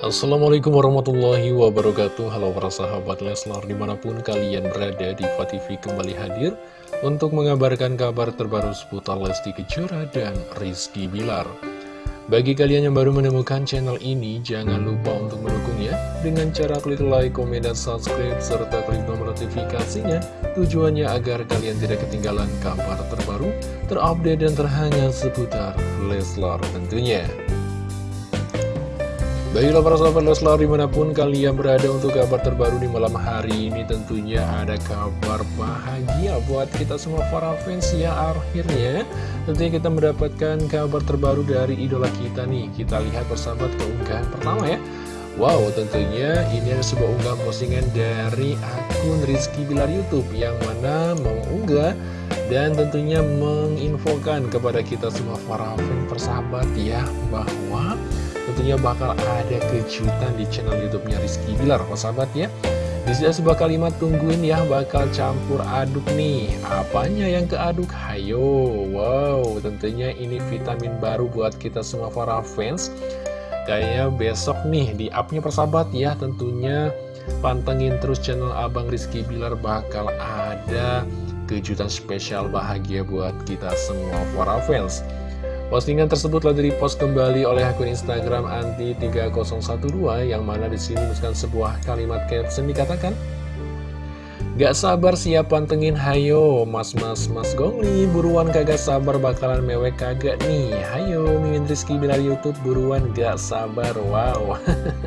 Assalamualaikum warahmatullahi wabarakatuh. Halo para sahabat Leslar di mana pun kalian berada di TV kembali hadir Untuk mengabarkan kabar terbaru seputar Lesti Kejora dan Rizky Bilar. Bagi kalian yang baru menemukan channel ini Jangan lupa untuk mendukungnya Dengan cara klik like, komen, dan subscribe Serta klik nomor notifikasinya. Tujuannya agar kalian tidak ketinggalan kabar terbaru Terupdate dan terhangat seputar Leslar tentunya Baiklah para sahabat Leslar di mana pun kalian berada untuk kabar terbaru di malam hari ini tentunya ada kabar bahagia buat kita semua para fans ya akhirnya tentunya kita mendapatkan kabar terbaru dari idola kita nih. Kita lihat persahabat keunggahan pertama ya. Wow tentunya ini ada sebuah unggahan postingan dari akun Rizky Bilar Youtube yang mana mengunggah dan tentunya menginfokan kepada kita semua para fans persahabat ya bahwa tentunya bakal ada kejutan di channel YouTube-nya Rizky Bilar, sahabat ya. Di sini sebuah kalimat tungguin ya bakal campur aduk nih. Apanya yang keaduk? Hayo. Wow, tentunya ini vitamin baru buat kita semua para fans. Kayaknya besok nih di upnya persahabat ya tentunya pantengin terus channel Abang Rizky Bilar bakal ada kejutan spesial bahagia buat kita semua para fans. Postingan tersebut telah di-post kembali oleh akun Instagram anti3012 yang mana di sini menuliskan sebuah kalimat caption dikatakan Gak sabar siap pantengin hayo mas mas mas gongli buruan kagak sabar bakalan mewek kagak nih. Hayo Mimin Rizky Bilar Youtube buruan gak sabar wow.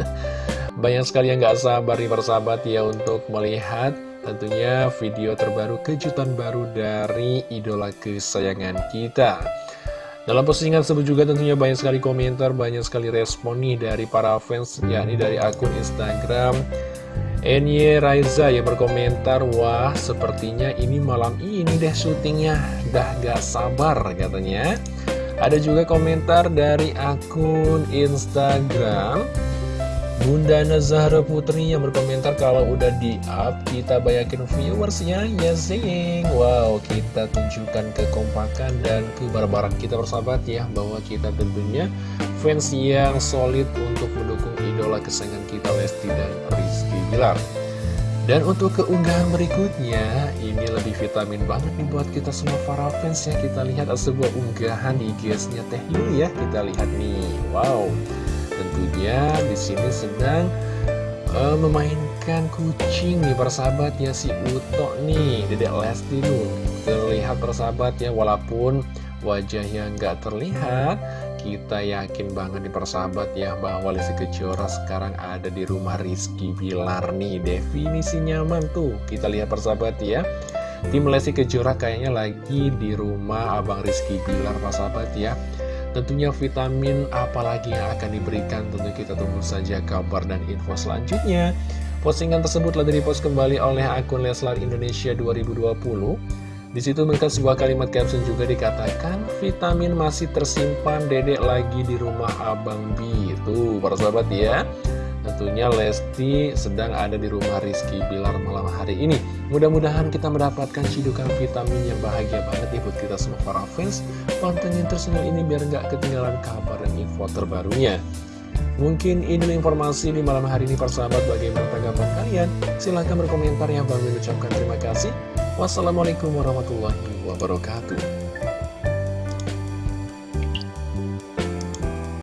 Banyak sekali yang gak sabar nih persahabat ya untuk melihat tentunya video terbaru kejutan baru dari idola kesayangan kita dalam postingan tersebut juga tentunya banyak sekali komentar, banyak sekali respon nih dari para fans, yakni dari akun Instagram Enye Raiza yang berkomentar, wah sepertinya ini malam ini deh syutingnya, dah gak sabar katanya. Ada juga komentar dari akun Instagram Bunda Nazara Putri yang berkomentar kalau udah di up kita banyakin viewersnya ya zing Wow kita tunjukkan kekompakan dan kebarbaran kita bersahabat ya bahwa kita tentunya fans yang solid untuk mendukung idola kesayangan kita Lesti dan Rizky Bilar dan untuk keunggahan berikutnya, ini lebih vitamin banget nih buat kita semua para fans ya. Kita lihat sebuah unggahan di IG-nya Teh Yuli ya. Kita lihat nih, wow. Tentunya di sini sedang uh, memainkan kucing nih persahabat ya si Uto nih Dedek Lesti tuh terlihat persahabat ya walaupun wajahnya nggak terlihat kita yakin banget nih persahabat ya bahwa Lesti Kejora sekarang ada di rumah Rizky Bilar nih. Definisi nyaman tuh kita lihat persahabat ya. Tim Lesti Kejora kayaknya lagi di rumah Abang Rizky Bilar persahabat ya Tentunya vitamin apalagi yang akan diberikan tentu kita tunggu saja kabar dan info selanjutnya. Postingan tersebut telah dipost kembali oleh akun Leslar Indonesia 2020. Di situ mereka sebuah kalimat caption juga dikatakan vitamin masih tersimpan dedek lagi di rumah Abang B. Tuh para sahabat ya. Tentunya Lesti sedang ada di rumah Rizky Bilar malam hari ini. Mudah-mudahan kita mendapatkan cidukan vitamin yang bahagia banget ya buat kita semua para fans. Pantengin terus ini biar nggak ketinggalan kabar dan info terbarunya. Mungkin ini informasi di malam hari ini persahabat bagaimana tanggapan kalian? Silahkan berkomentar ya. Bang mengucapkan terima kasih. Wassalamualaikum warahmatullahi wabarakatuh